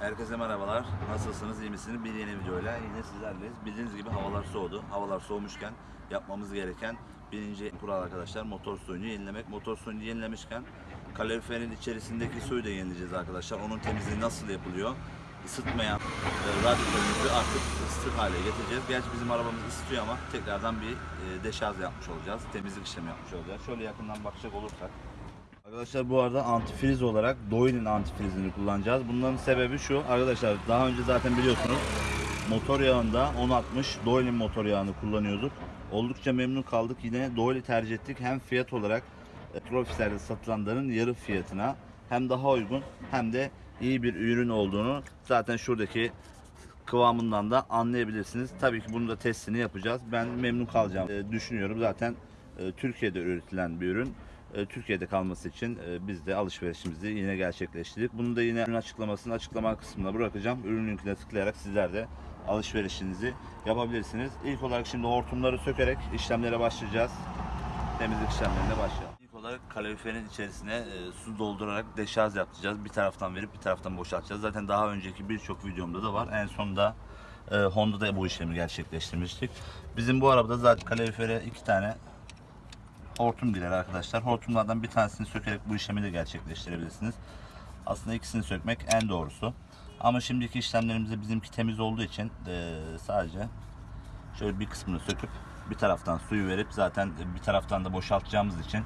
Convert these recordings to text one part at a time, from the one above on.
Herkese merhabalar. Nasılsınız, iyi misiniz? Bir yeni videoyla yine sizlerleyiz. Bildiğiniz gibi havalar soğudu. Havalar soğumuşken yapmamız gereken birinci kural arkadaşlar motor suyunu yenilemek. Motor suyunu yenilemişken kaloriferin içerisindeki suyu da yenileyeceğiz arkadaşlar. Onun temizliği nasıl yapılıyor? Isıtmayan e, radyatörümüzü artık ısıtır hale getireceğiz. Gerçi bizim arabamız ısıtıyor ama tekrardan bir e, deşarj yapmış olacağız. Temizlik işlemi yapmış olacağız. Şöyle yakından bakacak olursak Arkadaşlar bu arada antifriz olarak Doyle'in antifrizini kullanacağız. Bunların sebebi şu. Arkadaşlar daha önce zaten biliyorsunuz motor yağında 1060 Doyle'in motor yağını kullanıyorduk. Oldukça memnun kaldık. Yine Doyle tercih ettik. Hem fiyat olarak e, Profisler'de satılanların yarı fiyatına hem daha uygun hem de iyi bir ürün olduğunu zaten şuradaki kıvamından da anlayabilirsiniz. Tabii ki bunu da testini yapacağız. Ben memnun kalacağım düşünüyorum. Zaten e, Türkiye'de üretilen bir ürün. E, Türkiye'de kalması için e, biz de alışverişimizi yine gerçekleştirdik. Bunu da yine ürün açıklamasını açıklama kısmına bırakacağım. Ürün linkine tıklayarak sizler de alışverişinizi yapabilirsiniz. İlk olarak şimdi hortumları sökerek işlemlere başlayacağız. Temizlik işlemlerine başlayalım. İlk olarak kaloriferin içerisine e, su doldurarak deşarj yapacağız. Bir taraftan verip bir taraftan boşaltacağız. Zaten daha önceki birçok videomda da var. En sonunda Honda'da bu işlemi gerçekleştirmiştik. Bizim bu arabada zaten kalorifere iki tane hortum girer arkadaşlar. Hortumlardan bir tanesini sökerek bu işlemi de gerçekleştirebilirsiniz. Aslında ikisini sökmek en doğrusu. Ama şimdiki işlemlerimizde bizimki temiz olduğu için eee, sadece şöyle bir kısmını söküp bir taraftan suyu verip zaten bir taraftan da boşaltacağımız için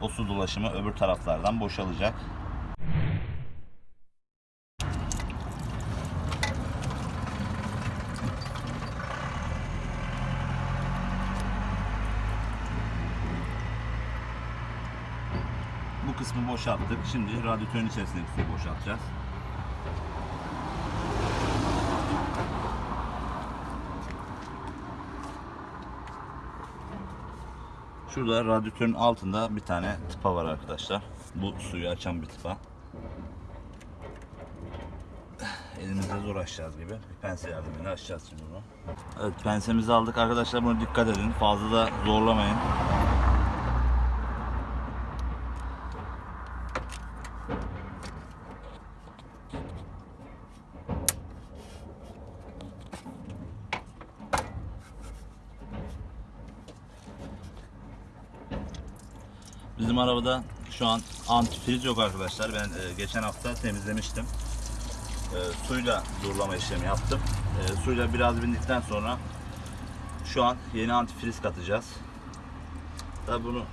o su dolaşımı öbür taraflardan boşalacak. Kısmı boşalttık. Şimdi radyatörün içerisindeki suyu boşaltacağız. Şurada radyatörün altında bir tane tıpa var arkadaşlar. Bu suyu açan bir tıpa. Elimizde zor açacağız gibi. Bir pense yardımıyla açacağız şimdi bunu. Evet pensemizi aldık arkadaşlar buna dikkat edin. Fazla da zorlamayın. Bizim arabada şu an antifriz yok arkadaşlar. Ben e, geçen hafta temizlemiştim. E, suyla durulama işlemi yaptım. E, suyla biraz bindikten sonra şu an yeni antifriz katacağız. Tabi bunu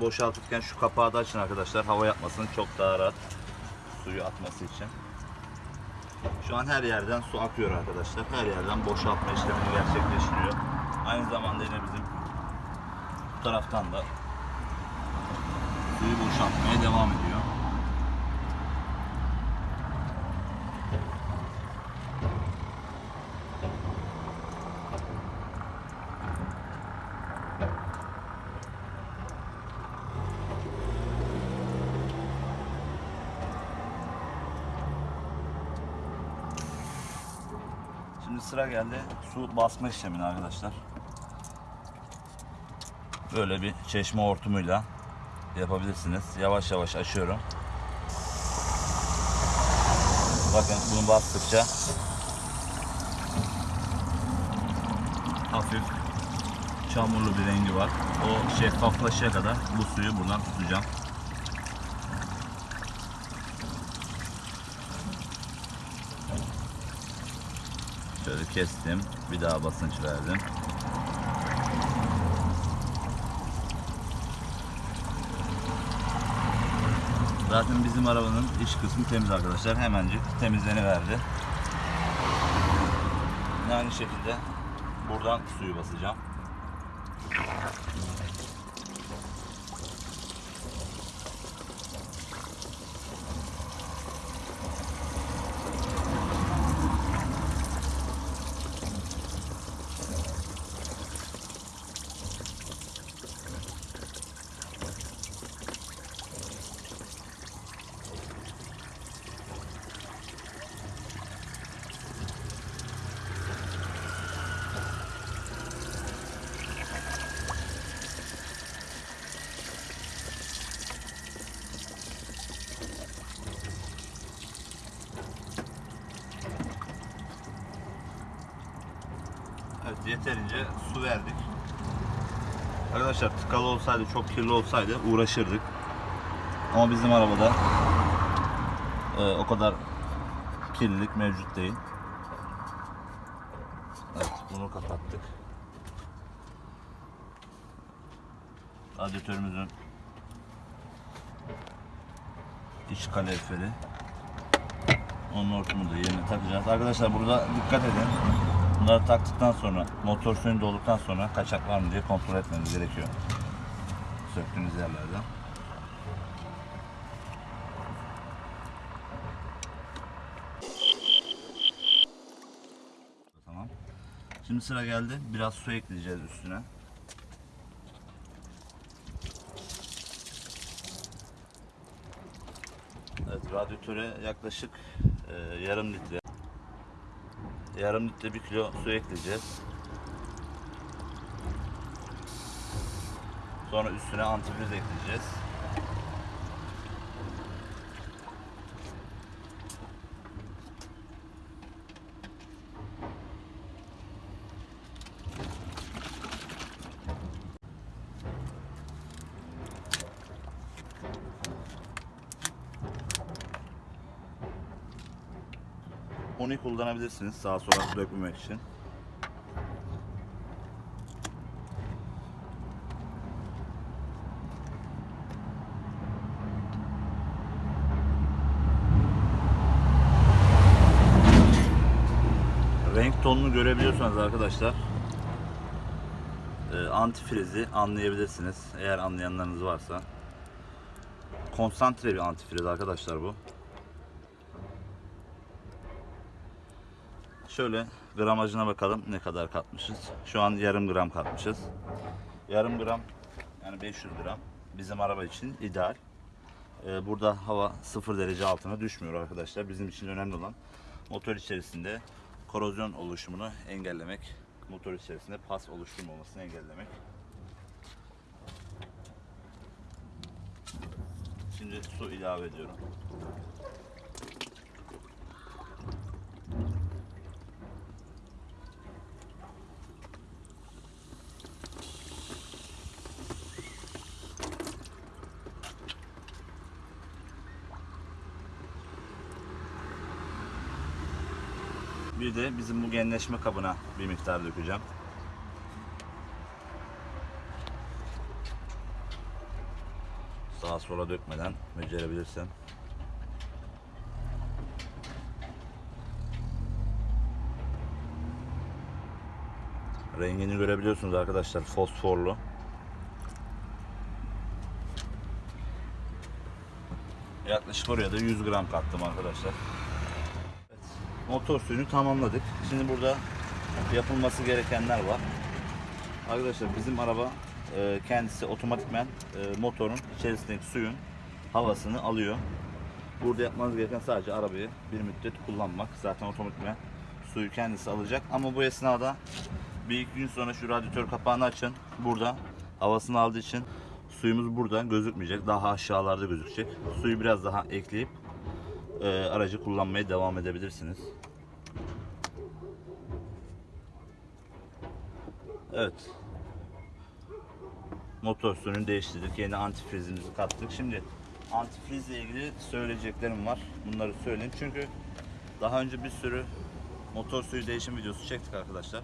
boşaltırken şu kapağı da açın arkadaşlar. Hava yapmasın çok daha rahat suyu atması için. Şu an her yerden su akıyor arkadaşlar. Her yerden boşaltma işlemini gerçekleştiriyor. Aynı zamanda yine bizim bu taraftan da suyu boşaltmaya devam ediyor. Şimdi sıra geldi su basma işlemine arkadaşlar. Böyle bir çeşme hortumuyla yapabilirsiniz. Yavaş yavaş açıyorum. Bakın bunu bastıkça hafif çamurlu bir rengi var. O şeffaflaşana kadar bu suyu buradan tutacağım. Şöyle kestim. Bir daha basınç verdim. Zaten bizim arabanın iç kısmı temiz arkadaşlar. Hemencik temizleniverdi. Yine aynı şekilde buradan suyu basacağım. Yeterince su verdik. Arkadaşlar tıkalı olsaydı, çok kirli olsaydı uğraşırdık. Ama bizim arabada e, o kadar kirlilik mevcut değil. Evet, bunu kapattık. Radyatörümüzün iç kaloriferi. Onun hortumunu da yerine takacağız. Arkadaşlar burada dikkat edin. Bunları taktıktan sonra motor suyunu dolduktan sonra kaçak var mı diye kontrol etmeniz gerekiyor. Söktüğünüz yerlerden. Tamam. Şimdi sıra geldi. Biraz su ekleyeceğiz üstüne. Evet, radyatöre yaklaşık e, yarım litre yarım litre bir kilo su ekleyeceğiz. Sonra üstüne antifriz ekleyeceğiz. Onu kullanabilirsiniz sağa sola dökmemek için. Renk tonunu görebiliyorsanız arkadaşlar e, antifrizi anlayabilirsiniz eğer anlayanlarınız varsa. Konsantre bir antifriz arkadaşlar bu. Şöyle gramajına bakalım ne kadar katmışız. Şu an yarım gram katmışız. Yarım gram yani 500 gram bizim araba için ideal. Ee, burada hava 0 derece altına düşmüyor arkadaşlar. Bizim için önemli olan motor içerisinde korozyon oluşumunu engellemek. Motor içerisinde pas oluşturmamasını engellemek. Şimdi su ilave ediyorum. Bir de bizim bu genleşme kabına bir miktar dökeceğim. Sağa sola dökmeden becerebilirsem. Rengini görebiliyorsunuz arkadaşlar fosforlu. Yaklaşık oraya da 100 gram kattım arkadaşlar. Motor suyunu tamamladık. Şimdi burada yapılması gerekenler var. Arkadaşlar bizim araba e, kendisi otomatikmen e, motorun içerisindeki suyun havasını alıyor. Burada yapmanız gereken sadece arabayı bir müddet kullanmak. Zaten otomatikmen suyu kendisi alacak. Ama bu esnada bir iki gün sonra şu radyatör kapağını açın. Burada havasını aldığı için suyumuz burada gözükmeyecek. Daha aşağılarda gözükecek. Suyu biraz daha ekleyip e, aracı kullanmaya devam edebilirsiniz. Evet. Motor suyunu değiştirdik. Yeni antifrizimizi kattık. Şimdi antifrizle ilgili söyleyeceklerim var. Bunları söyleyeyim. Çünkü daha önce bir sürü motor suyu değişim videosu çektik arkadaşlar.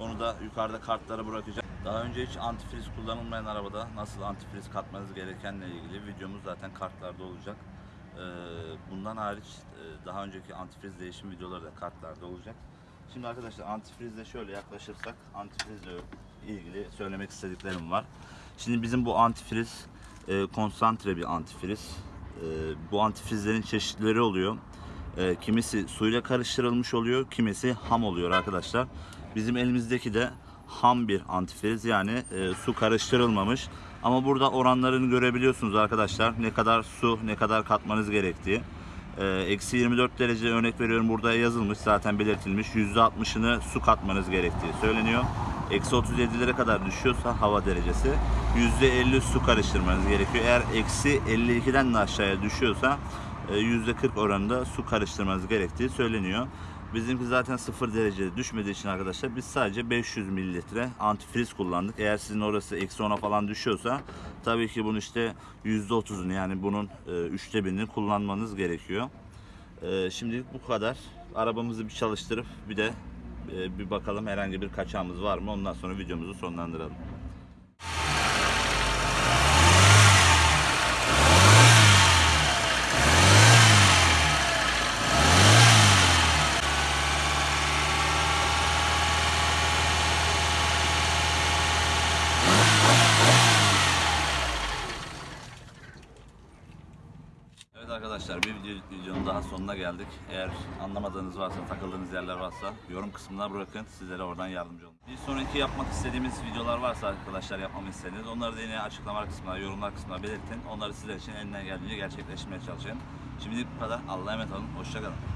Onu da yukarıda kartlara bırakacağım. Daha önce hiç antifriz kullanılmayan arabada nasıl antifriz katmanız gerekenle ilgili videomuz zaten kartlarda olacak. Ee, Bundan hariç e, daha önceki antifriz değişim videoları da kartlarda olacak. Şimdi arkadaşlar antifrizle şöyle yaklaşırsak antifrizle ilgili söylemek istediklerim var. Şimdi bizim bu antifriz e, konsantre bir antifriz. E, bu antifrizlerin çeşitleri oluyor. E, kimisi suyla karıştırılmış oluyor, kimisi ham oluyor arkadaşlar. Bizim elimizdeki de ham bir antifriz yani e, su karıştırılmamış. Ama burada oranlarını görebiliyorsunuz arkadaşlar. Ne kadar su, ne kadar katmanız gerektiği. Ee, Eksi 24 derece örnek veriyorum burada yazılmış zaten belirtilmiş. %60'ını su katmanız gerektiği söyleniyor. Eksi 37'lere kadar düşüyorsa hava derecesi %50 su karıştırmanız gerekiyor. Eğer eksi 52'den de aşağıya düşüyorsa e, %40 oranında su karıştırmanız gerektiği söyleniyor. Bizimki zaten 0 derecede düşmediği için arkadaşlar biz sadece 500 mililitre antifriz kullandık. Eğer sizin orası eksi 10'a falan düşüyorsa tabii ki bunun işte %30'unu yani bunun e, üçte birini kullanmanız gerekiyor. E, şimdilik bu kadar. Arabamızı bir çalıştırıp bir de e, bir bakalım herhangi bir kaçağımız var mı ondan sonra videomuzu sonlandıralım. Arkadaşlar bir video, videonun daha sonuna geldik. Eğer anlamadığınız varsa, takıldığınız yerler varsa yorum kısmına bırakın. Sizlere oradan yardımcı olun. Bir sonraki yapmak istediğimiz videolar varsa arkadaşlar yapmamı istediğiniz onları da yine açıklama kısmına, yorumlar kısmına belirtin. Onları sizler için elinden geldiğince gerçekleştirmeye çalışayım. Şimdilik bu kadar. Allah'a emanet olun. Hoşçakalın.